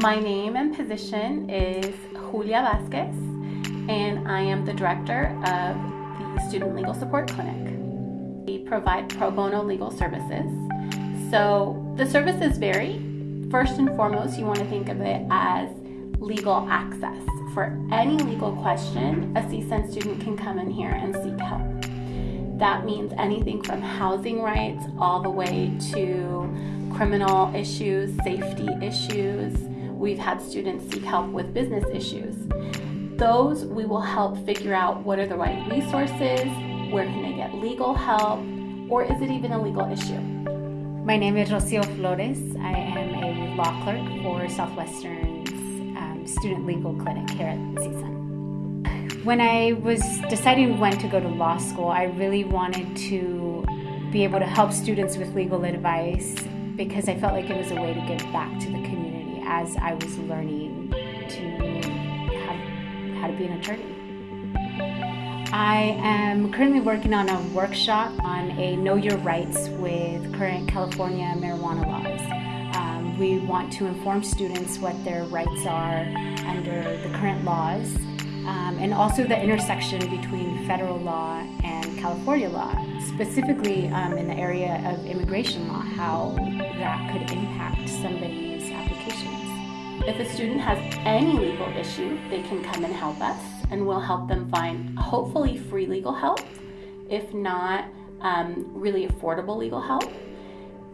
My name and position is Julia Vasquez, and I am the director of the Student Legal Support Clinic. We provide pro bono legal services. So the services vary. First and foremost, you want to think of it as legal access. For any legal question, a CSUN student can come in here and seek help. That means anything from housing rights all the way to criminal issues, safety issues. We've had students seek help with business issues. Those we will help figure out what are the right resources, where can they get legal help, or is it even a legal issue? My name is Rocio Flores. I am a law clerk for Southwestern's um, Student Legal Clinic here at CSUN. When I was deciding when to go to law school, I really wanted to be able to help students with legal advice because I felt like it was a way to give back to the community as I was learning to have, how to be an attorney. I am currently working on a workshop on a Know Your Rights with current California marijuana laws. Um, we want to inform students what their rights are under the current laws um, and also the intersection between federal law and California law, specifically um, in the area of immigration law, how that could impact applications. If a student has any legal issue, they can come and help us, and we'll help them find hopefully free legal help, if not um, really affordable legal help,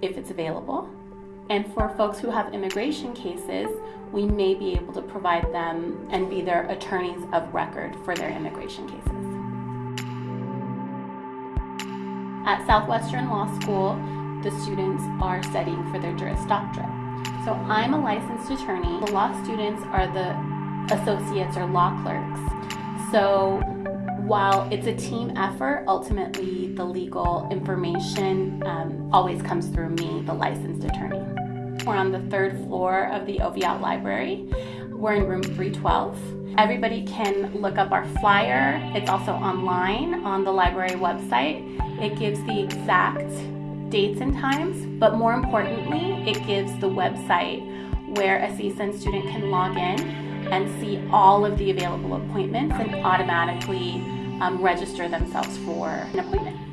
if it's available. And for folks who have immigration cases, we may be able to provide them and be their attorneys of record for their immigration cases. At Southwestern Law School, the students are studying for their Juris Doctorate. So I'm a licensed attorney. The law students are the associates or law clerks. So while it's a team effort, ultimately the legal information um, always comes through me, the licensed attorney. We're on the third floor of the Oviatt Library. We're in room 312. Everybody can look up our flyer. It's also online on the library website. It gives the exact dates and times, but more importantly, it gives the website where a CSUN student can log in and see all of the available appointments and automatically um, register themselves for an appointment.